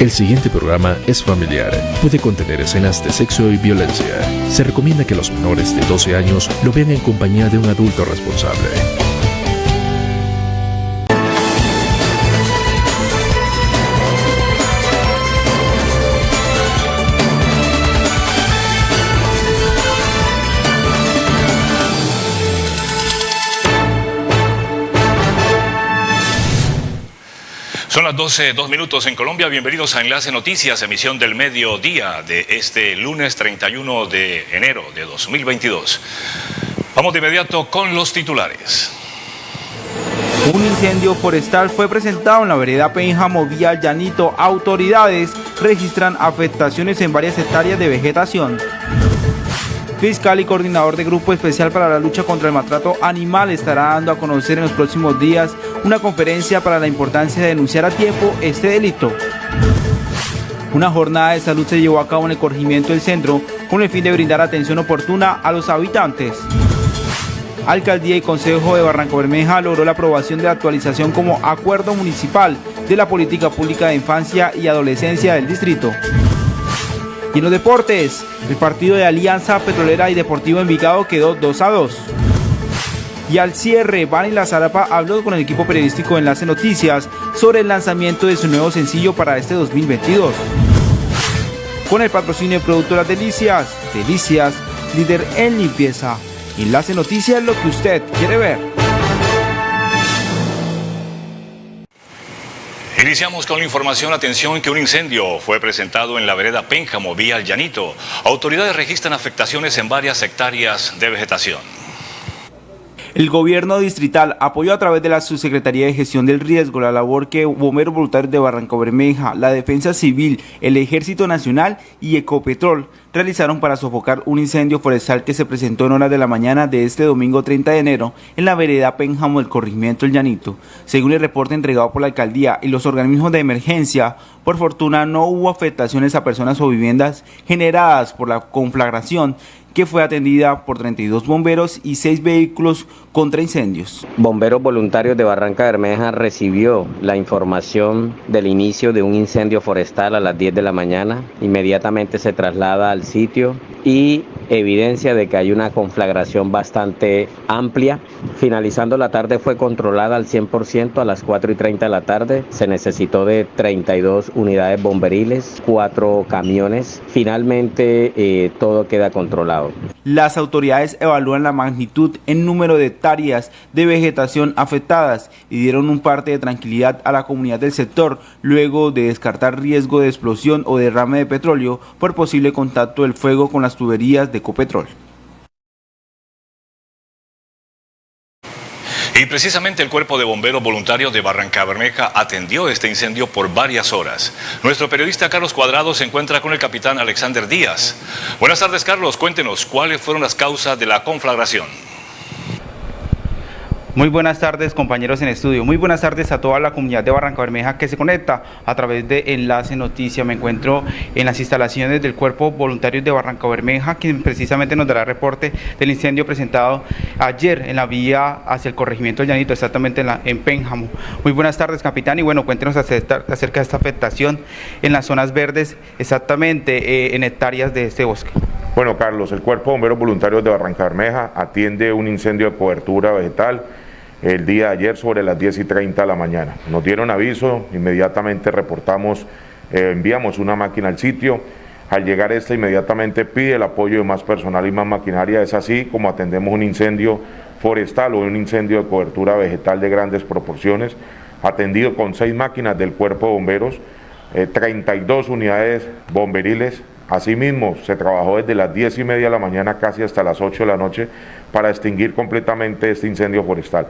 El siguiente programa es familiar. Puede contener escenas de sexo y violencia. Se recomienda que los menores de 12 años lo vean en compañía de un adulto responsable. Son las 12, dos minutos en Colombia. Bienvenidos a Enlace Noticias, emisión del mediodía de este lunes 31 de enero de 2022. Vamos de inmediato con los titulares. Un incendio forestal fue presentado en la vereda Pénjamo vía Llanito. Autoridades registran afectaciones en varias hectáreas de vegetación fiscal y coordinador de Grupo Especial para la Lucha contra el Maltrato Animal, estará dando a conocer en los próximos días una conferencia para la importancia de denunciar a tiempo este delito. Una jornada de salud se llevó a cabo en el corregimiento del centro con el fin de brindar atención oportuna a los habitantes. Alcaldía y Consejo de Barranco Bermeja logró la aprobación de la actualización como acuerdo municipal de la política pública de infancia y adolescencia del distrito. Y en los deportes, el partido de Alianza Petrolera y Deportivo Envigado quedó 2 a 2. Y al cierre, Vani Lazarapa habló con el equipo periodístico Enlace Noticias sobre el lanzamiento de su nuevo sencillo para este 2022. Con el patrocinio de Productoras Delicias, Delicias, líder en limpieza. Enlace Noticias, lo que usted quiere ver. Iniciamos con la información, atención, que un incendio fue presentado en la vereda Pénjamo, vía Llanito. Autoridades registran afectaciones en varias hectáreas de vegetación. El gobierno distrital apoyó a través de la Subsecretaría de Gestión del Riesgo la labor que Bomberos Voluntarios de Barranco Bermeja, la Defensa Civil, el Ejército Nacional y Ecopetrol realizaron para sofocar un incendio forestal que se presentó en horas de la mañana de este domingo 30 de enero en la vereda Pénjamo del corregimiento El Llanito. Según el reporte entregado por la alcaldía y los organismos de emergencia, por fortuna no hubo afectaciones a personas o viviendas generadas por la conflagración que fue atendida por 32 bomberos y 6 vehículos contra incendios. Bomberos voluntarios de Barranca Bermeja recibió la información del inicio de un incendio forestal a las 10 de la mañana. Inmediatamente se traslada al sitio y evidencia de que hay una conflagración bastante amplia. Finalizando la tarde fue controlada al 100% a las 4 y 30 de la tarde. Se necesitó de 32 unidades bomberiles, 4 camiones. Finalmente eh, todo queda controlado. Las autoridades evalúan la magnitud en número de hectáreas de vegetación afectadas y dieron un parte de tranquilidad a la comunidad del sector luego de descartar riesgo de explosión o derrame de petróleo por posible contacto del fuego con las tuberías de Ecopetrol. Y precisamente el Cuerpo de Bomberos Voluntarios de Barranca Bermeja atendió este incendio por varias horas. Nuestro periodista Carlos Cuadrado se encuentra con el capitán Alexander Díaz. Buenas tardes, Carlos. Cuéntenos cuáles fueron las causas de la conflagración. Muy buenas tardes compañeros en estudio, muy buenas tardes a toda la comunidad de Barranca Bermeja que se conecta a través de Enlace Noticia. Me encuentro en las instalaciones del Cuerpo Voluntarios de Barranca Bermeja, quien precisamente nos dará reporte del incendio presentado ayer en la vía hacia el corregimiento del Llanito, exactamente en, la, en Pénjamo. Muy buenas tardes capitán y bueno, cuéntenos acerca, de esta afectación en las zonas verdes, exactamente eh, en hectáreas de este bosque. Bueno Carlos, el Cuerpo de Bomberos Voluntarios de Barranca Bermeja atiende un incendio de cobertura vegetal el día de ayer sobre las 10 y 30 de la mañana. Nos dieron aviso, inmediatamente reportamos, eh, enviamos una máquina al sitio. Al llegar esta inmediatamente pide el apoyo de más personal y más maquinaria. Es así como atendemos un incendio forestal o un incendio de cobertura vegetal de grandes proporciones, atendido con seis máquinas del cuerpo de bomberos, 32 eh, unidades bomberiles. Asimismo, se trabajó desde las 10 y media de la mañana casi hasta las 8 de la noche para extinguir completamente este incendio forestal.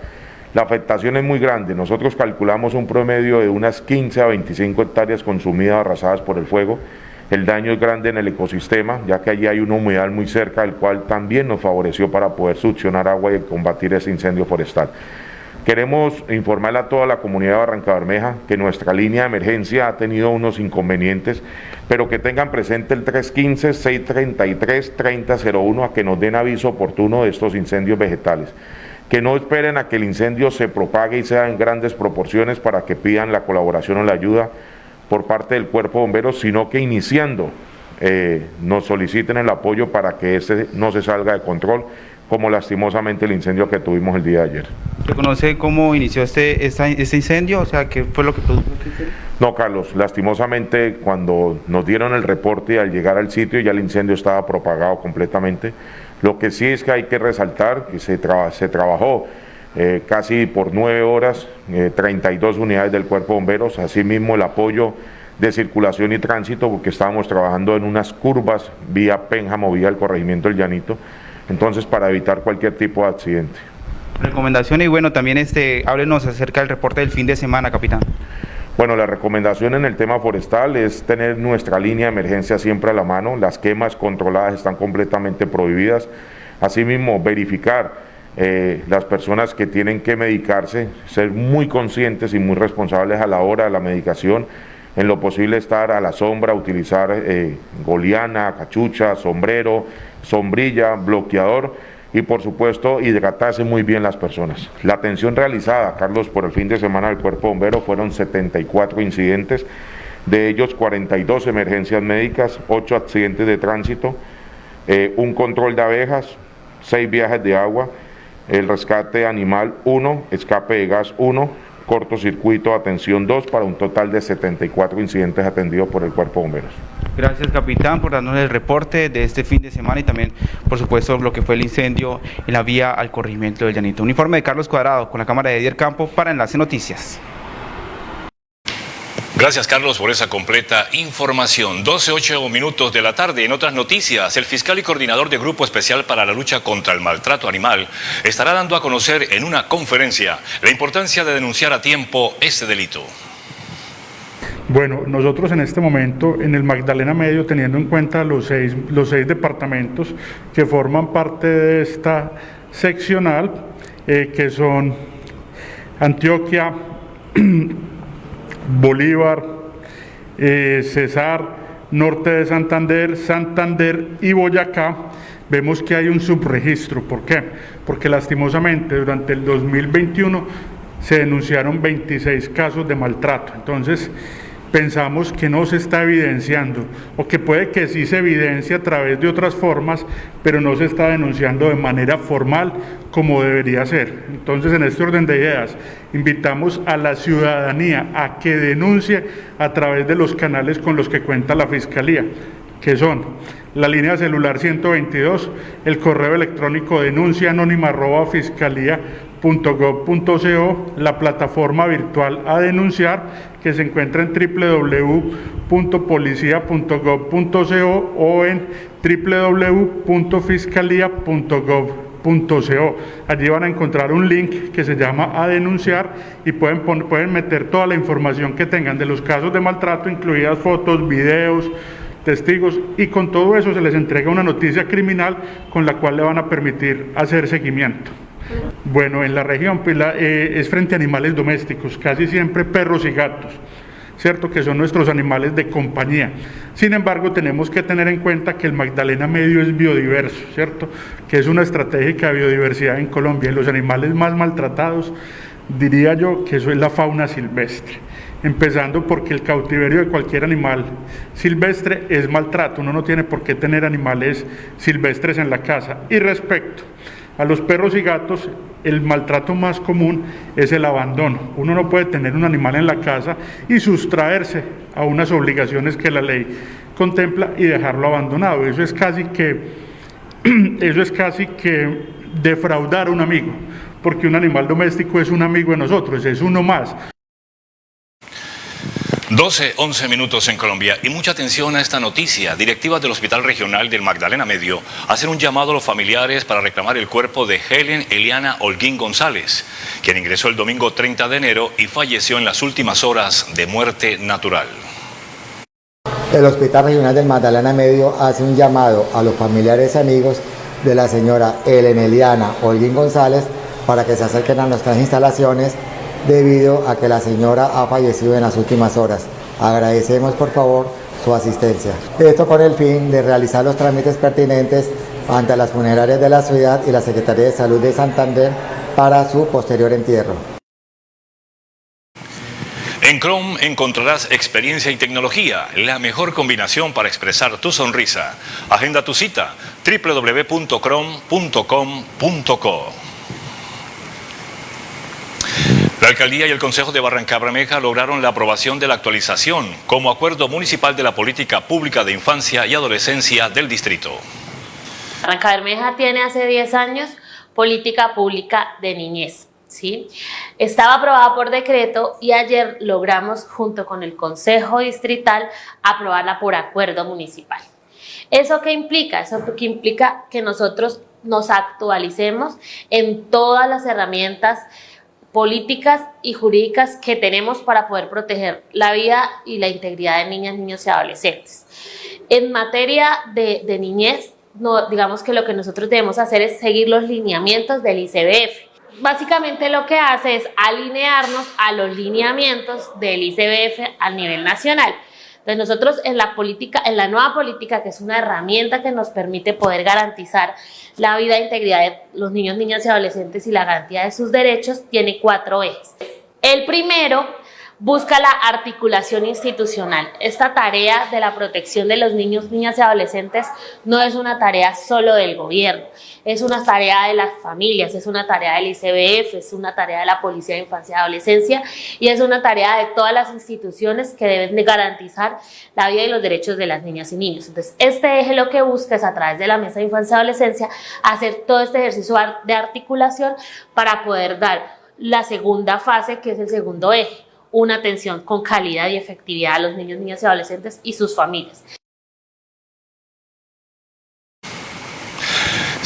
La afectación es muy grande, nosotros calculamos un promedio de unas 15 a 25 hectáreas consumidas, arrasadas por el fuego. El daño es grande en el ecosistema, ya que allí hay una humedad muy cerca, el cual también nos favoreció para poder succionar agua y combatir ese incendio forestal. Queremos informarle a toda la comunidad de Barranca Bermeja que nuestra línea de emergencia ha tenido unos inconvenientes, pero que tengan presente el 315-633-3001 a que nos den aviso oportuno de estos incendios vegetales. Que no esperen a que el incendio se propague y sea en grandes proporciones para que pidan la colaboración o la ayuda por parte del cuerpo de bomberos, sino que iniciando eh, nos soliciten el apoyo para que este no se salga de control, como lastimosamente el incendio que tuvimos el día de ayer. ¿Se conoce cómo inició este, este incendio? O sea, ¿qué fue lo que produjo este incendio? No, Carlos, lastimosamente cuando nos dieron el reporte al llegar al sitio ya el incendio estaba propagado completamente. Lo que sí es que hay que resaltar que se, se trabajó eh, casi por nueve horas, 32 eh, unidades del cuerpo de bomberos, asimismo el apoyo de circulación y tránsito, porque estábamos trabajando en unas curvas vía Pénjamo, vía el corregimiento del Llanito, entonces para evitar cualquier tipo de accidente. Recomendación y bueno, también este, háblenos acerca del reporte del fin de semana, capitán. Bueno, la recomendación en el tema forestal es tener nuestra línea de emergencia siempre a la mano, las quemas controladas están completamente prohibidas, asimismo verificar eh, las personas que tienen que medicarse, ser muy conscientes y muy responsables a la hora de la medicación, en lo posible estar a la sombra, utilizar eh, goliana, cachucha, sombrero, sombrilla, bloqueador y por supuesto hidratarse muy bien las personas. La atención realizada, Carlos, por el fin de semana del Cuerpo Bombero fueron 74 incidentes, de ellos 42 emergencias médicas, 8 accidentes de tránsito, eh, un control de abejas, 6 viajes de agua, el rescate animal 1, escape de gas 1, cortocircuito, atención 2, para un total de 74 incidentes atendidos por el Cuerpo de Bomberos. Gracias, capitán, por darnos el reporte de este fin de semana y también, por supuesto, lo que fue el incendio en la vía al corregimiento del Llanito. Un informe de Carlos Cuadrado con la cámara de Edier Campo para Enlace Noticias. Gracias Carlos por esa completa información. 12, minutos de la tarde. En otras noticias, el fiscal y coordinador de Grupo Especial para la Lucha contra el Maltrato Animal estará dando a conocer en una conferencia la importancia de denunciar a tiempo este delito. Bueno, nosotros en este momento en el Magdalena Medio, teniendo en cuenta los seis, los seis departamentos que forman parte de esta seccional, eh, que son Antioquia, Bolívar, eh, Cesar, Norte de Santander, Santander y Boyacá, vemos que hay un subregistro. ¿Por qué? Porque lastimosamente durante el 2021 se denunciaron 26 casos de maltrato. Entonces, pensamos que no se está evidenciando o que puede que sí se evidencie a través de otras formas, pero no se está denunciando de manera formal como debería ser. Entonces, en este orden de ideas, invitamos a la ciudadanía a que denuncie a través de los canales con los que cuenta la Fiscalía, que son la línea celular 122, el correo electrónico denuncia la plataforma virtual a denunciar que se encuentra en www.policia.gov.co o en www.fiscalía.gov.co. Allí van a encontrar un link que se llama a denunciar y pueden, pueden meter toda la información que tengan de los casos de maltrato, incluidas fotos, videos, testigos y con todo eso se les entrega una noticia criminal con la cual le van a permitir hacer seguimiento. Bueno, en la región pues, eh, es frente a animales domésticos, casi siempre perros y gatos, ¿cierto? Que son nuestros animales de compañía. Sin embargo, tenemos que tener en cuenta que el Magdalena Medio es biodiverso, ¿cierto? Que es una estratégica biodiversidad en Colombia. Y los animales más maltratados, diría yo que eso es la fauna silvestre. Empezando porque el cautiverio de cualquier animal silvestre es maltrato. Uno no tiene por qué tener animales silvestres en la casa. Y respecto a los perros y gatos el maltrato más común es el abandono. Uno no puede tener un animal en la casa y sustraerse a unas obligaciones que la ley contempla y dejarlo abandonado. Eso es casi que, eso es casi que defraudar a un amigo, porque un animal doméstico es un amigo de nosotros, es uno más. 12, 11 minutos en Colombia y mucha atención a esta noticia. Directivas del Hospital Regional del Magdalena Medio hacen un llamado a los familiares para reclamar el cuerpo de Helen Eliana Holguín González, quien ingresó el domingo 30 de enero y falleció en las últimas horas de muerte natural. El Hospital Regional del Magdalena Medio hace un llamado a los familiares y amigos de la señora Helen Eliana Holguín González para que se acerquen a nuestras instalaciones debido a que la señora ha fallecido en las últimas horas. Agradecemos por favor su asistencia. Esto con el fin de realizar los trámites pertinentes ante las funerarias de la ciudad y la Secretaría de Salud de Santander para su posterior entierro. En Chrome encontrarás experiencia y tecnología, la mejor combinación para expresar tu sonrisa. Agenda tu cita www.chrome.com.co. La alcaldía y el Consejo de Barrancabermeja lograron la aprobación de la actualización como acuerdo municipal de la política pública de infancia y adolescencia del distrito. Barrancabermeja tiene hace 10 años política pública de niñez. ¿sí? Estaba aprobada por decreto y ayer logramos junto con el Consejo Distrital aprobarla por acuerdo municipal. ¿Eso qué implica? Eso que implica que nosotros nos actualicemos en todas las herramientas políticas y jurídicas que tenemos para poder proteger la vida y la integridad de niñas, niños y adolescentes. En materia de, niñez, no, digamos que lo que nosotros debemos hacer es seguir los lineamientos del ICBF. Básicamente lo que hace es alinearnos a los lineamientos del ICBF a nivel nacional. Nosotros en la política, en la nueva política, que es una herramienta que nos permite poder garantizar la vida e integridad de los niños, niñas y adolescentes y la garantía de sus derechos, tiene cuatro ejes. El primero busca la articulación institucional. Esta tarea de la protección de los niños, niñas y adolescentes no es una tarea solo del gobierno, es una tarea de las familias, es una tarea del ICBF, es una tarea de la Policía de Infancia y Adolescencia y es una tarea de todas las instituciones que deben de garantizar la vida y los derechos de las niñas y niños. Entonces, este eje lo que busca es a través de la Mesa de Infancia y Adolescencia hacer todo este ejercicio de articulación para poder dar la segunda fase, que es el segundo eje, una atención con calidad y efectividad a los niños, niñas y adolescentes y sus familias.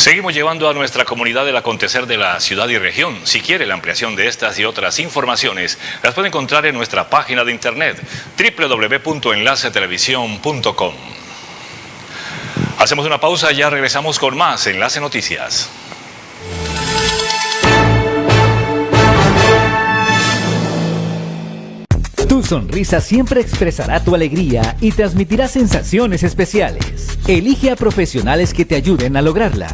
Seguimos llevando a nuestra comunidad el acontecer de la ciudad y región. Si quiere la ampliación de estas y otras informaciones, las puede encontrar en nuestra página de internet www.enlacetelevisión.com. Hacemos una pausa y ya regresamos con más Enlace Noticias. Tu sonrisa siempre expresará tu alegría y transmitirá sensaciones especiales. Elige a profesionales que te ayuden a lograrla.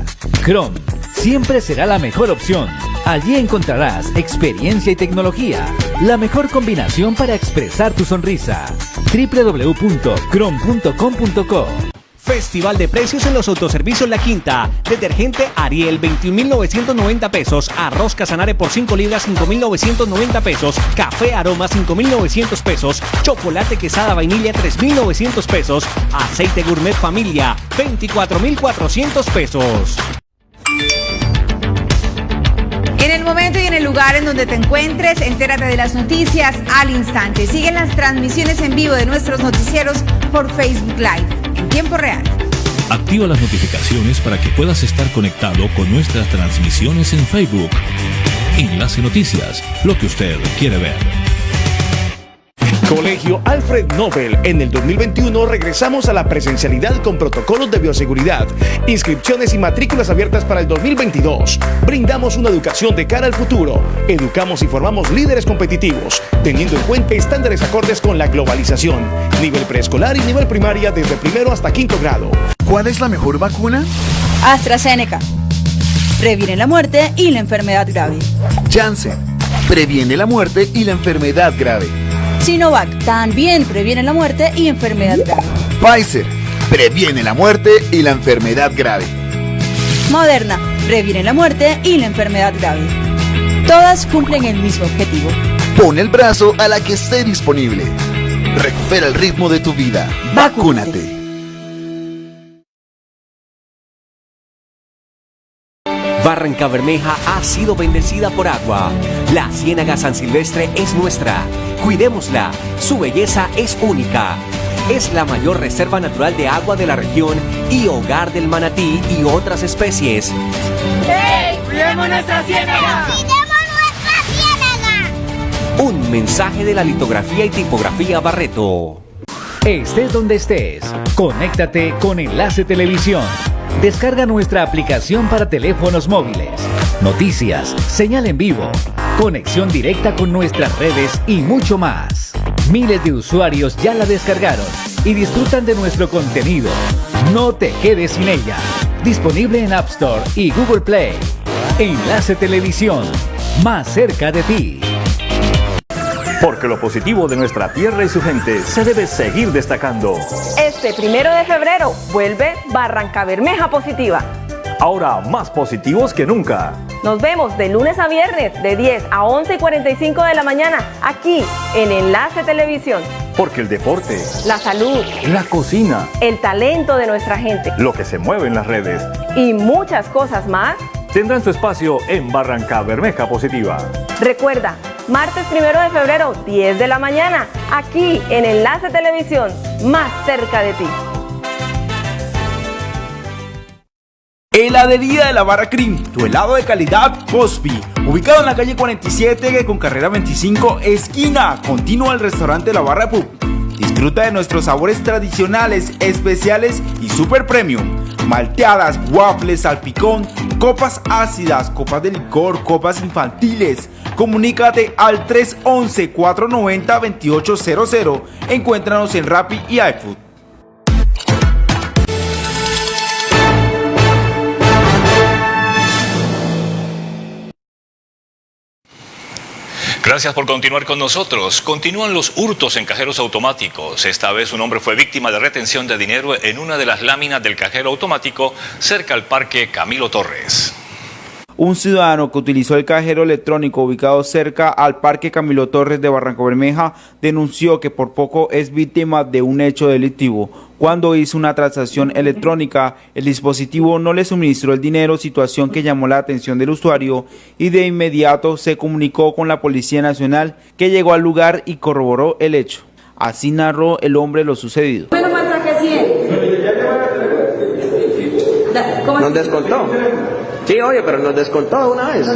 Chrome siempre será la mejor opción. Allí encontrarás experiencia y tecnología, la mejor combinación para expresar tu sonrisa. www.chrome.com.co Festival de precios en los autoservicios La Quinta. Detergente Ariel 21.990 pesos. Arroz Casanare por 5 libras 5.990 pesos. Café Aroma 5.900 pesos. Chocolate Quesada Vainilla 3.900 pesos. Aceite Gourmet Familia 24.400 pesos. En el momento y en el lugar en donde te encuentres, entérate de las noticias al instante. Siguen las transmisiones en vivo de nuestros noticieros por Facebook Live en tiempo real. Activa las notificaciones para que puedas estar conectado con nuestras transmisiones en Facebook. Enlace Noticias, lo que usted quiere ver. Colegio Alfred Nobel. En el 2021 regresamos a la presencialidad con protocolos de bioseguridad, inscripciones y matrículas abiertas para el 2022. Brindamos una educación de cara al futuro. Educamos y formamos líderes competitivos, teniendo en cuenta estándares acordes con la globalización. Nivel preescolar y nivel primaria desde primero hasta quinto grado. ¿Cuál es la mejor vacuna? AstraZeneca. Previene la muerte y la enfermedad grave. Janssen. Previene la muerte y la enfermedad grave. Sinovac también previene la muerte y enfermedad grave. Pfizer previene la muerte y la enfermedad grave. Moderna previene la muerte y la enfermedad grave. Todas cumplen el mismo objetivo. Pon el brazo a la que esté disponible. Recupera el ritmo de tu vida. Vacúnate. Barranca Bermeja ha sido bendecida por agua. La Ciénaga San Silvestre es nuestra. Cuidémosla. Su belleza es única. Es la mayor reserva natural de agua de la región y hogar del manatí y otras especies. ¡Hey! ¡Cuidemos nuestra ciénaga! ¡Cuidemos nuestra ciénaga! Un mensaje de la litografía y tipografía Barreto. Estés donde estés, conéctate con Enlace Televisión. Descarga nuestra aplicación para teléfonos móviles. Noticias, señal en vivo, conexión directa con nuestras redes y mucho más. Miles de usuarios ya la descargaron y disfrutan de nuestro contenido. No te quedes sin ella. Disponible en App Store y Google Play. Enlace Televisión, más cerca de ti. Porque lo positivo de nuestra tierra y su gente se debe seguir destacando. Este primero de febrero vuelve Barranca Bermeja Positiva. Ahora más positivos que nunca. Nos vemos de lunes a viernes de 10 a 11 y 45 de la mañana aquí en Enlace Televisión. Porque el deporte, la salud, la cocina, el talento de nuestra gente, lo que se mueve en las redes y muchas cosas más tendrán su espacio en Barranca Bermeja Positiva. Recuerda, martes primero de febrero, 10 de la mañana, aquí en Enlace Televisión, más cerca de ti. Heladería de la Barra Cream, tu helado de calidad Cosby, ubicado en la calle 47 con carrera 25, esquina, continua al restaurante La Barra Pub. Disfruta de nuestros sabores tradicionales, especiales y super premium. Malteadas, waffles, salpicón, copas ácidas, copas de licor, copas infantiles. Comunícate al 311-490-2800. Encuéntranos en Rappi y iFood. Gracias por continuar con nosotros. Continúan los hurtos en cajeros automáticos. Esta vez un hombre fue víctima de retención de dinero en una de las láminas del cajero automático cerca al parque Camilo Torres. Un ciudadano que utilizó el cajero electrónico ubicado cerca al Parque Camilo Torres de Barranco Bermeja denunció que por poco es víctima de un hecho delictivo. Cuando hizo una transacción electrónica, el dispositivo no le suministró el dinero, situación que llamó la atención del usuario y de inmediato se comunicó con la Policía Nacional que llegó al lugar y corroboró el hecho. Así narró el hombre lo sucedido. ¿Nos descontó? Sí, oye, pero nos descontó de una vez.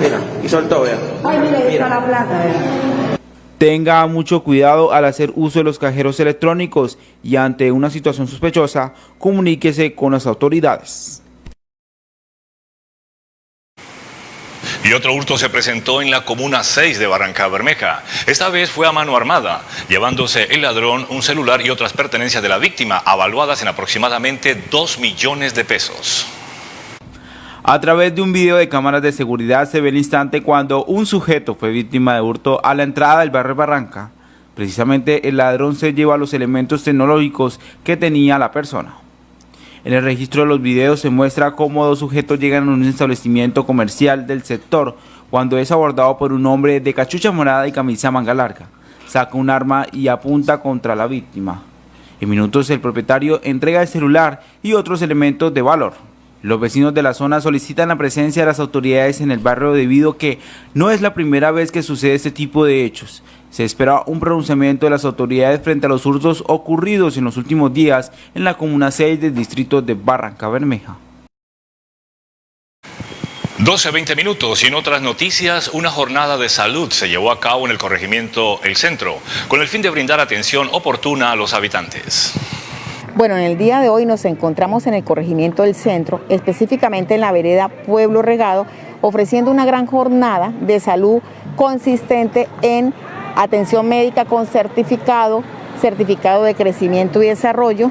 Mira, y soltó, vea. Ay, mira, ahí está la plata, Tenga mucho cuidado al hacer uso de los cajeros electrónicos y ante una situación sospechosa, comuníquese con las autoridades. Y otro hurto se presentó en la Comuna 6 de Barranca Bermeja. Esta vez fue a mano armada, llevándose el ladrón un celular y otras pertenencias de la víctima, avaluadas en aproximadamente 2 millones de pesos. A través de un video de cámaras de seguridad se ve el instante cuando un sujeto fue víctima de hurto a la entrada del barrio Barranca. Precisamente el ladrón se lleva los elementos tecnológicos que tenía la persona. En el registro de los videos se muestra cómo dos sujetos llegan a un establecimiento comercial del sector cuando es abordado por un hombre de cachucha morada y camisa manga larga. Saca un arma y apunta contra la víctima. En minutos el propietario entrega el celular y otros elementos de valor. Los vecinos de la zona solicitan la presencia de las autoridades en el barrio debido a que no es la primera vez que sucede este tipo de hechos. Se espera un pronunciamiento de las autoridades frente a los hurtos ocurridos en los últimos días en la Comuna 6 del distrito de Barranca Bermeja. 12-20 minutos y en otras noticias, una jornada de salud se llevó a cabo en el corregimiento El Centro, con el fin de brindar atención oportuna a los habitantes. Bueno, en el día de hoy nos encontramos en el corregimiento del centro, específicamente en la vereda Pueblo Regado, ofreciendo una gran jornada de salud consistente en atención médica con certificado, certificado de crecimiento y desarrollo,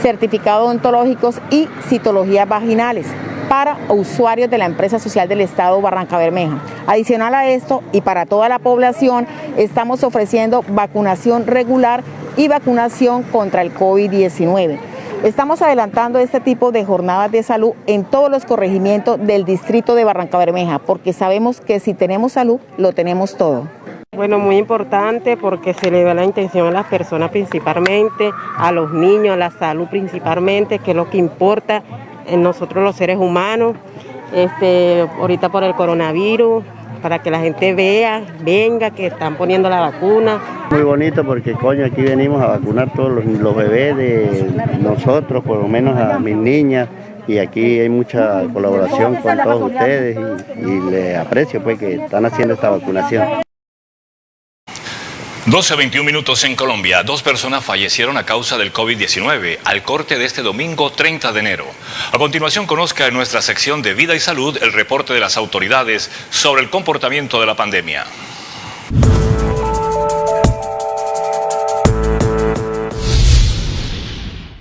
certificado odontológicos y citologías vaginales para usuarios de la empresa social del Estado Barranca Bermeja. Adicional a esto y para toda la población, estamos ofreciendo vacunación regular y vacunación contra el COVID-19. Estamos adelantando este tipo de jornadas de salud en todos los corregimientos del distrito de Barranca Bermeja, porque sabemos que si tenemos salud, lo tenemos todo. Bueno, muy importante porque se le da la intención a las personas principalmente, a los niños, a la salud principalmente, que es lo que importa en nosotros los seres humanos, este, ahorita por el coronavirus, para que la gente vea, venga, que están poniendo la vacuna. Muy bonito porque coño, aquí venimos a vacunar todos los, bebés de nosotros, por lo menos a mis niñas, y aquí hay mucha colaboración con todos ustedes y, y les aprecio pues que están haciendo esta vacunación. 12.21 minutos en Colombia. Dos personas fallecieron a causa del COVID-19 al corte de este domingo 30 de enero. A continuación conozca en nuestra sección de Vida y Salud el reporte de las autoridades sobre el comportamiento de la pandemia.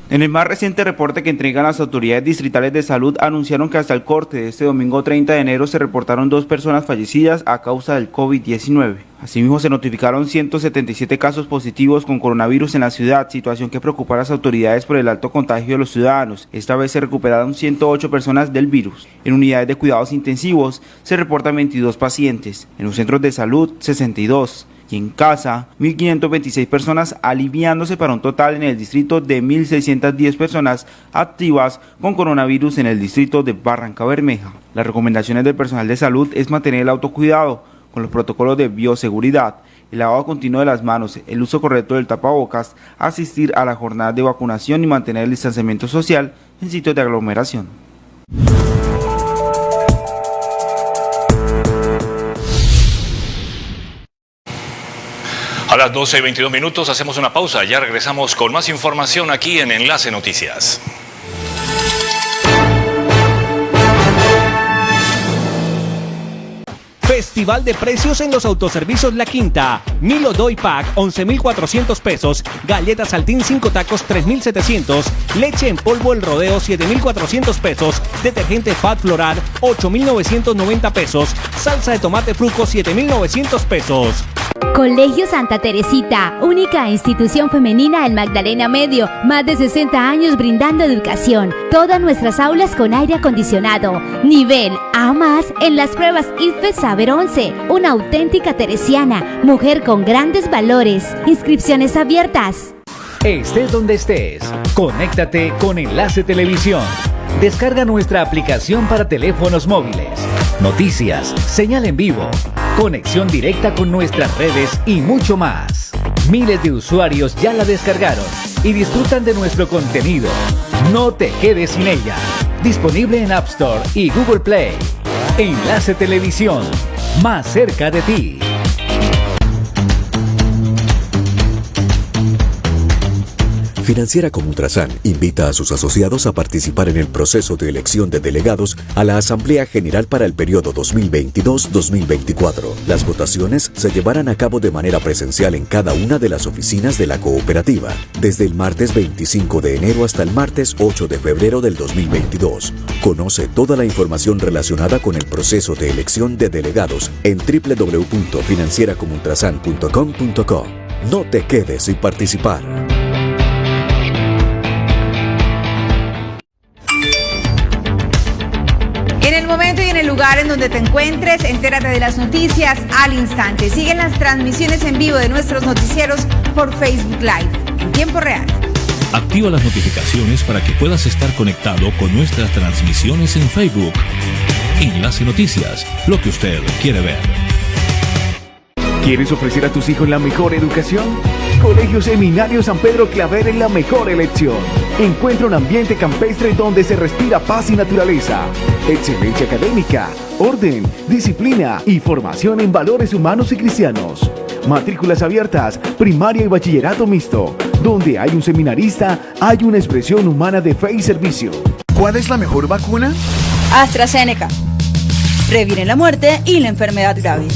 En el más reciente reporte que entregan las autoridades distritales de salud, anunciaron que hasta el corte de este domingo 30 de enero se reportaron dos personas fallecidas a causa del COVID-19. Asimismo, se notificaron 177 casos positivos con coronavirus en la ciudad, situación que preocupa a las autoridades por el alto contagio de los ciudadanos. Esta vez se recuperaron 108 personas del virus. En unidades de cuidados intensivos se reportan 22 pacientes, en los centros de salud 62 y en casa 1.526 personas aliviándose para un total en el distrito de 1.610 personas activas con coronavirus en el distrito de Barranca Bermeja. Las recomendaciones del personal de salud es mantener el autocuidado con los protocolos de bioseguridad, el lavado continuo de las manos, el uso correcto del tapabocas, asistir a la jornada de vacunación y mantener el distanciamiento social en sitios de aglomeración. Las 12 y 22 minutos hacemos una pausa. Ya regresamos con más información aquí en Enlace Noticias. Festival de precios en los autoservicios La Quinta. Milo Doy Pack 11,400 pesos. Galletas Saltín 5 tacos 3,700. Leche en polvo El Rodeo 7,400 pesos. Detergente Fat Floral 8,990 pesos. Salsa de tomate fruco 7,900 pesos. Colegio Santa Teresita, única institución femenina del Magdalena Medio, más de 60 años brindando educación. Todas nuestras aulas con aire acondicionado. Nivel A más en las pruebas IFE Saber 11. Una auténtica teresiana, mujer con grandes valores. Inscripciones abiertas. Estés donde estés, conéctate con Enlace Televisión. Descarga nuestra aplicación para teléfonos móviles. Noticias, señal en vivo, conexión directa con nuestras redes y mucho más. Miles de usuarios ya la descargaron y disfrutan de nuestro contenido. No te quedes sin ella. Disponible en App Store y Google Play. Enlace Televisión, más cerca de ti. Financiera como Ultrasan invita a sus asociados a participar en el proceso de elección de delegados a la Asamblea General para el periodo 2022-2024. Las votaciones se llevarán a cabo de manera presencial en cada una de las oficinas de la cooperativa, desde el martes 25 de enero hasta el martes 8 de febrero del 2022. Conoce toda la información relacionada con el proceso de elección de delegados en www.financieracomultrasan.com.co. No te quedes sin participar. Lugar en donde te encuentres, entérate de las noticias al instante. Siguen las transmisiones en vivo de nuestros noticieros por Facebook Live en tiempo real. Activa las notificaciones para que puedas estar conectado con nuestras transmisiones en Facebook. Enlace Noticias, lo que usted quiere ver. ¿Quieres ofrecer a tus hijos la mejor educación? Colegio Seminario San Pedro Claver es la mejor elección. Encuentra un ambiente campestre donde se respira paz y naturaleza, excelencia académica, orden, disciplina y formación en valores humanos y cristianos. Matrículas abiertas, primaria y bachillerato mixto. Donde hay un seminarista, hay una expresión humana de fe y servicio. ¿Cuál es la mejor vacuna? AstraZeneca. Previene la muerte y la enfermedad grave.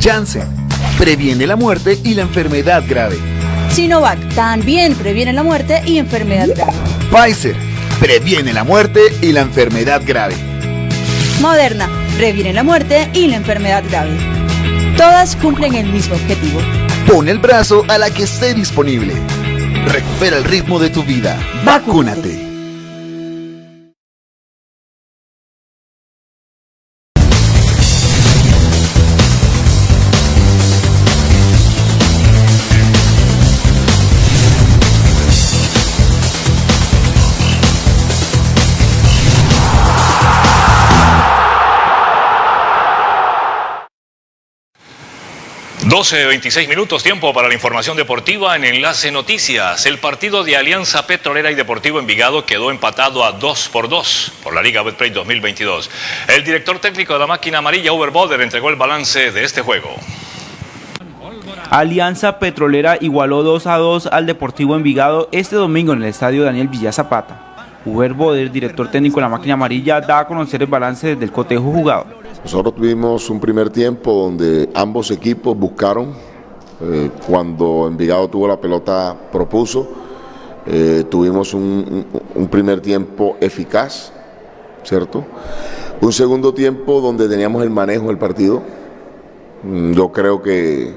Janssen. Previene la muerte y la enfermedad grave. Sinovac también previene la muerte y enfermedad grave. Pfizer previene la muerte y la enfermedad grave. Moderna previene la muerte y la enfermedad grave. Todas cumplen el mismo objetivo. Pon el brazo a la que esté disponible. Recupera el ritmo de tu vida. Vacúnate. Doce, 26 minutos, tiempo para la información deportiva en Enlace Noticias. El partido de Alianza Petrolera y Deportivo Envigado quedó empatado a 2 por 2 por la Liga Betplay 2022. El director técnico de la máquina amarilla, Uber Boder, entregó el balance de este juego. Alianza Petrolera igualó 2 a 2 al Deportivo Envigado este domingo en el estadio Daniel Villa Zapata. Uber Boder, director técnico de la máquina amarilla, da a conocer el balance desde el cotejo jugado. Nosotros tuvimos un primer tiempo donde ambos equipos buscaron, eh, cuando Envigado tuvo la pelota propuso Eh, tuvimos un, primer tiempo eficaz, ¿cierto? Un segundo tiempo donde teníamos el manejo del partido. Mm, yo creo que,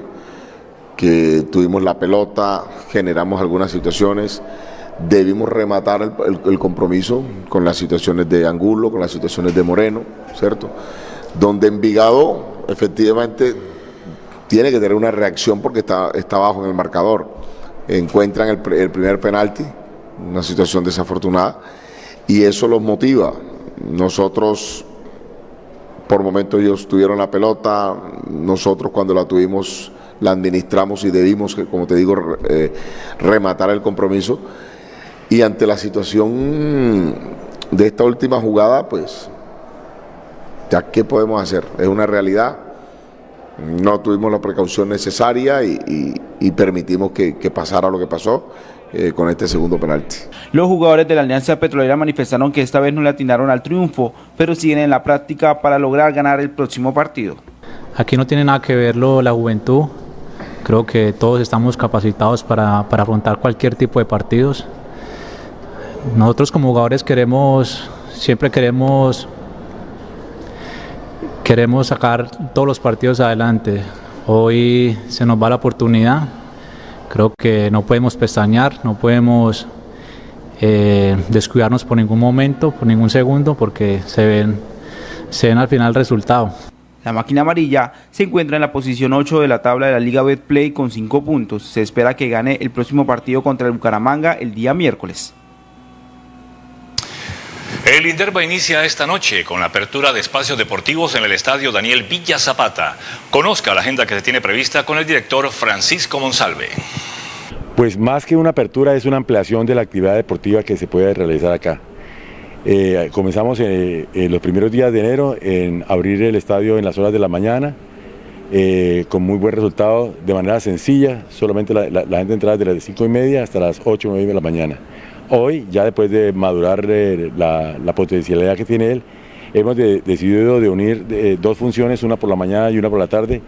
que tuvimos la pelota, generamos algunas situaciones, debimos rematar el, compromiso con las situaciones de Angulo, con las situaciones de Moreno, ¿cierto? Donde Envigado efectivamente tiene que tener una reacción porque está, está bajo en el marcador. Encuentran el, el primer penalti, una situación desafortunada, y eso los motiva. Nosotros, por momentos ellos tuvieron la pelota, nosotros cuando la tuvimos la administramos y debimos, como te digo, eh, rematar el compromiso. Y ante la situación de esta última jugada, pues, ya qué podemos hacer, es una realidad no tuvimos la precaución necesaria y, permitimos que, pasara lo que pasó eh, con este segundo penalti. Los jugadores de la Alianza Petrolera manifestaron que esta vez no le atinaron al triunfo, pero siguen en la práctica para lograr ganar el próximo partido. Aquí no tiene nada que verlo la juventud, creo que todos estamos capacitados para, para afrontar cualquier tipo de partidos. Nosotros como jugadores queremos, siempre queremos queremos sacar todos los partidos adelante. Hoy se nos va la oportunidad. Creo que no podemos pestañear, no podemos eh, descuidarnos por ningún momento, por ningún segundo, porque se ven, se ven al final el resultado. La máquina amarilla se encuentra en la posición 8 de la tabla de la Liga Betplay con 5 puntos. Se espera que gane el próximo partido contra el Bucaramanga el día miércoles. El Inderva inicia esta noche con la apertura de espacios deportivos en el estadio Daniel Villa Zapata. Conozca la agenda que se tiene prevista con el director Francisco Monsalve. Pues más que una apertura es una ampliación de la actividad deportiva que se puede realizar acá. Eh, comenzamos en, los primeros días de enero en abrir el estadio en las horas de la mañana, eh, con muy buen resultado, de manera sencilla, solamente la, gente entraba desde las 5 y media hasta las 8 o 9 de la mañana. Hoy, ya después de madurar eh, la, potencialidad que tiene él, hemos decidido de unir eh, dos funciones, una por la mañana y una por la tarde,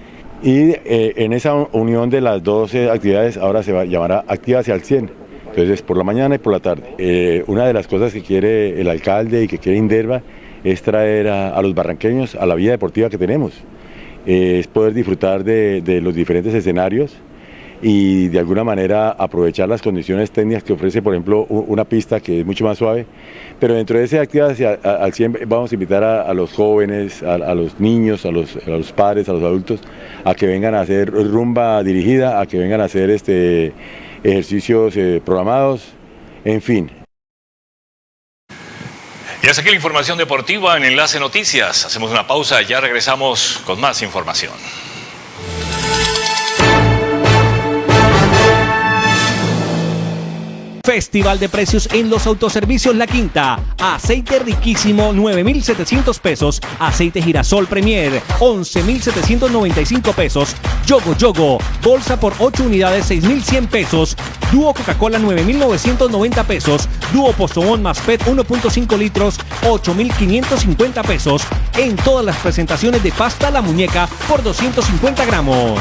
y eh, en esa unión de las dos actividades ahora se va, llamará Activa hacia el 100. Entonces, por la mañana y por la tarde. una de las cosas que quiere el alcalde y que quiere Inderva es traer a, los barranqueños a la vida deportiva que tenemos. es poder disfrutar de los diferentes escenarios, y de alguna manera aprovechar las condiciones técnicas que ofrece, por ejemplo, una pista que es mucho más suave. Pero dentro de esa actividad al 100 vamos a invitar a, los jóvenes, a, los niños, a los, padres, a los adultos, a que vengan a hacer rumba dirigida, a que vengan a hacer este, ejercicios eh, programados, en fin. Y hasta aquí la información deportiva en Enlace Noticias. Hacemos una pausa ya regresamos con más información. Festival de precios en los autoservicios La Quinta. Aceite riquísimo 9,700 pesos. Aceite girasol Premier 11,795 pesos. Yogo Yogo. Bolsa por 8 unidades 6,100 pesos. Dúo Coca-Cola 9,990 pesos. Dúo Postobón más PET 1.5 litros 8,550 pesos. En todas las presentaciones de pasta La Muñeca por 250 gramos.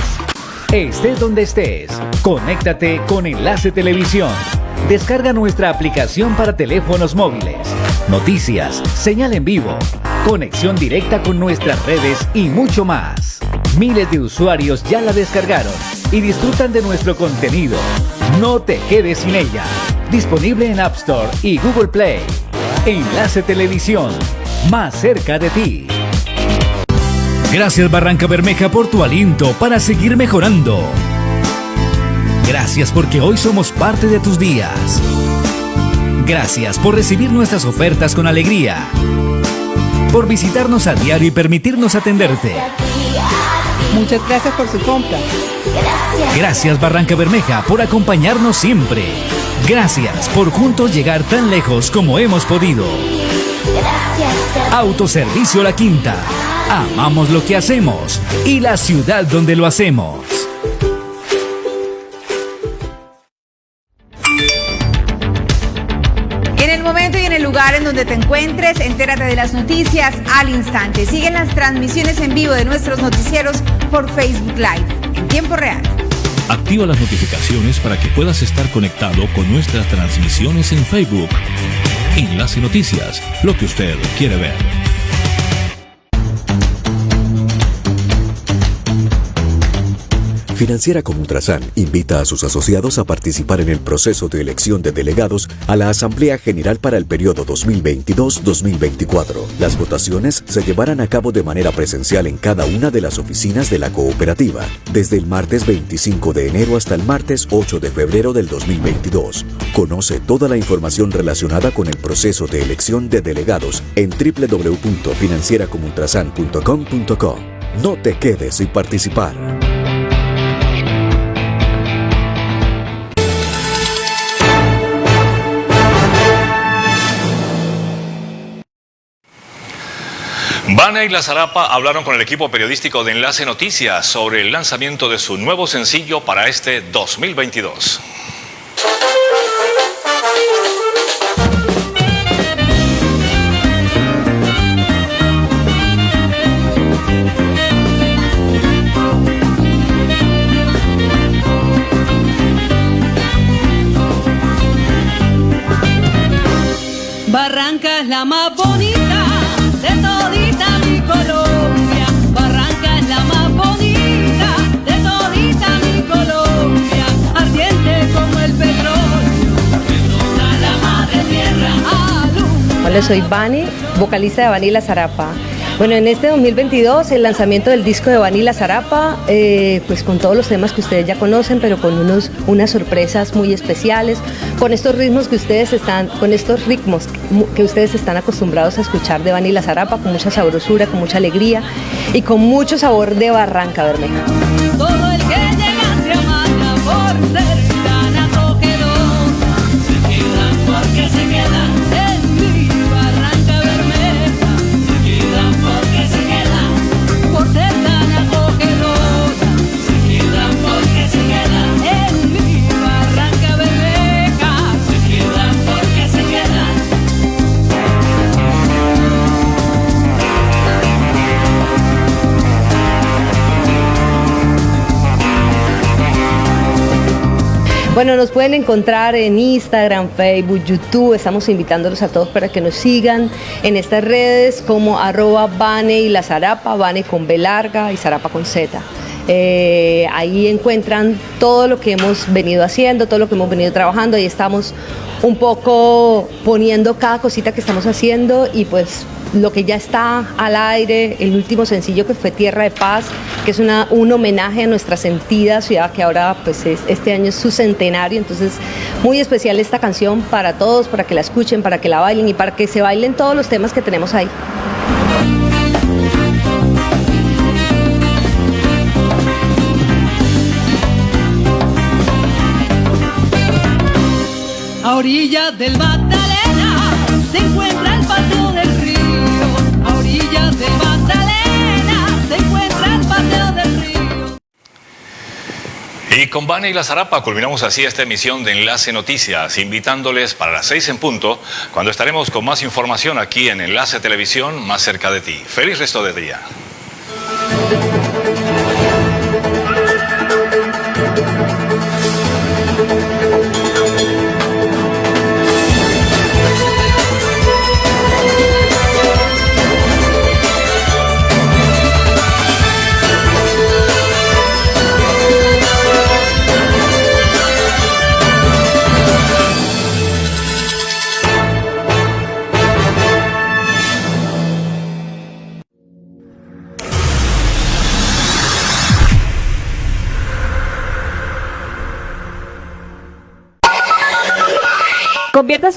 Estés donde estés, conéctate con Enlace Televisión. Descarga nuestra aplicación para teléfonos móviles. Noticias, señal en vivo, conexión directa con nuestras redes y mucho más. Miles de usuarios ya la descargaron y disfrutan de nuestro contenido. No te quedes sin ella. Disponible en App Store y Google Play. Enlace Televisión, más cerca de ti. Gracias Barranca Bermeja por tu aliento para seguir mejorando. Gracias porque hoy somos parte de tus días. Gracias por recibir nuestras ofertas con alegría. Por visitarnos a diario y permitirnos atenderte. Muchas gracias por su compra. Gracias Barranca Bermeja por acompañarnos siempre. Gracias por juntos llegar tan lejos como hemos podido. Autoservicio La Quinta. Amamos lo que hacemos y la ciudad donde lo hacemos. Lugar en donde te encuentres, entérate de las noticias al instante. Siguen las transmisiones en vivo de nuestros noticieros por Facebook Live en tiempo real. Activa las notificaciones para que puedas estar conectado con nuestras transmisiones en Facebook. Enlace Noticias, lo que usted quiere ver. Financiera como Ultrasan invita a sus asociados a participar en el proceso de elección de delegados a la Asamblea General para el periodo 2022-2024. Las votaciones se llevarán a cabo de manera presencial en cada una de las oficinas de la cooperativa, desde el martes 25 de enero hasta el martes 8 de febrero del 2022. Conoce toda la información relacionada con el proceso de elección de delegados en www.financieracomultrasan.com.co. No te quedes sin participar. Vane y La Zarapa hablaron con el equipo periodístico de Enlace Noticias sobre el lanzamiento de su nuevo sencillo para este 2022. Barranca es la más bonita Hola, soy Vani, vocalista de Vanilla Zarapa. Bueno, en este 2022 el lanzamiento del disco de Vanilla Zarapa, eh, pues con todos los temas que ustedes ya conocen, pero con unos, unas sorpresas muy especiales, con estos ritmos que ustedes están, con estos ritmos que ustedes están acostumbrados a escuchar de Vanilla Zarapa, con mucha sabrosura, con mucha alegría y con mucho sabor de Barranca Bermeja. Bueno, nos pueden encontrar en Instagram, Facebook, YouTube. Estamos invitándolos a todos para que nos sigan en estas redes como arroba Bane y la Zarapa, Bane con B larga y Zarapa con Z. Eh, ahí encuentran todo lo que hemos venido haciendo, todo lo que hemos venido trabajando. Ahí estamos un poco poniendo cada cosita que estamos haciendo y pues lo que ya está al aire, el último sencillo que fue Tierra de Paz, que es una, un homenaje a nuestra sentida ciudad que ahora pues es- este año es su centenario, entonces muy especial esta canción para todos, para que la escuchen, para que la bailen y para que se bailen todos los temas que tenemos ahí. A orillas del Magdalena Y con Vane y la Zarapa culminamos así esta emisión de Enlace Noticias, invitándoles para las seis en punto, cuando estaremos con más información aquí en Enlace Televisión, más cerca de ti. Feliz resto de día.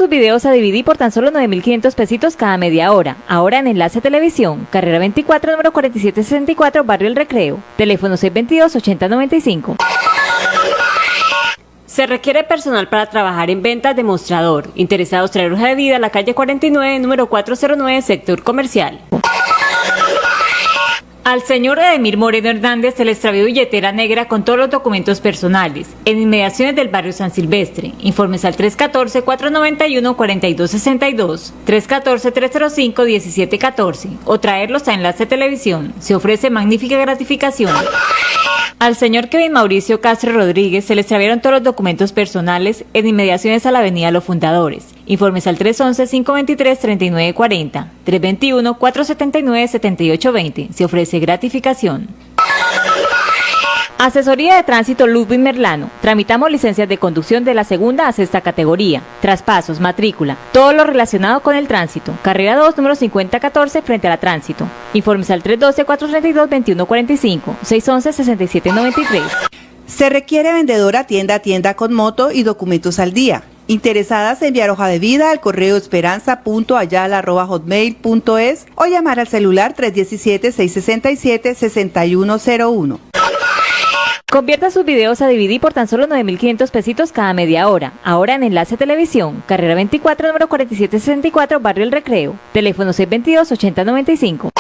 Sus videos a DVD por tan solo 9.500 pesitos cada media hora. Ahora en Enlace Televisión, carrera 24, número 4764, Barrio El Recreo. Teléfono 622-8095. Se requiere personal para trabajar en ventas de mostrador. Interesados traer hoja de vida a la calle 49, número 409, sector comercial. Al señor Edemir Moreno Hernández se le extravió billetera negra con todos los documentos personales en inmediaciones del barrio San Silvestre. Informes al 314-491-4262, 314-305-1714 o traerlos a Enlace Televisión. Se ofrece magnífica gratificación. Al señor Kevin Mauricio Castro Rodríguez se le extraviaron todos los documentos personales en inmediaciones a la Avenida Los Fundadores. Informes al 311-523-3940, 321-479-7820. Se ofrece gratificación. Asesoría de Tránsito Ludwig Merlano. Tramitamos licencias de conducción de la segunda a sexta categoría. Traspasos, matrícula, todo lo relacionado con el tránsito. Carrera 2, número 5014, frente a la tránsito. Informes al 312-432-2145, 611-6793. Se requiere vendedora tienda a tienda con moto y documentos al día. Interesadas en enviar hoja de vida al correo esperanza.ayala.hotmail.es o llamar al celular 317-667-6101. Convierta sus videos a DVD por tan solo 9.500 pesitos cada media hora. Ahora en Enlace Televisión, carrera 24, número 4764, Barrio El Recreo. Teléfono 622-8095.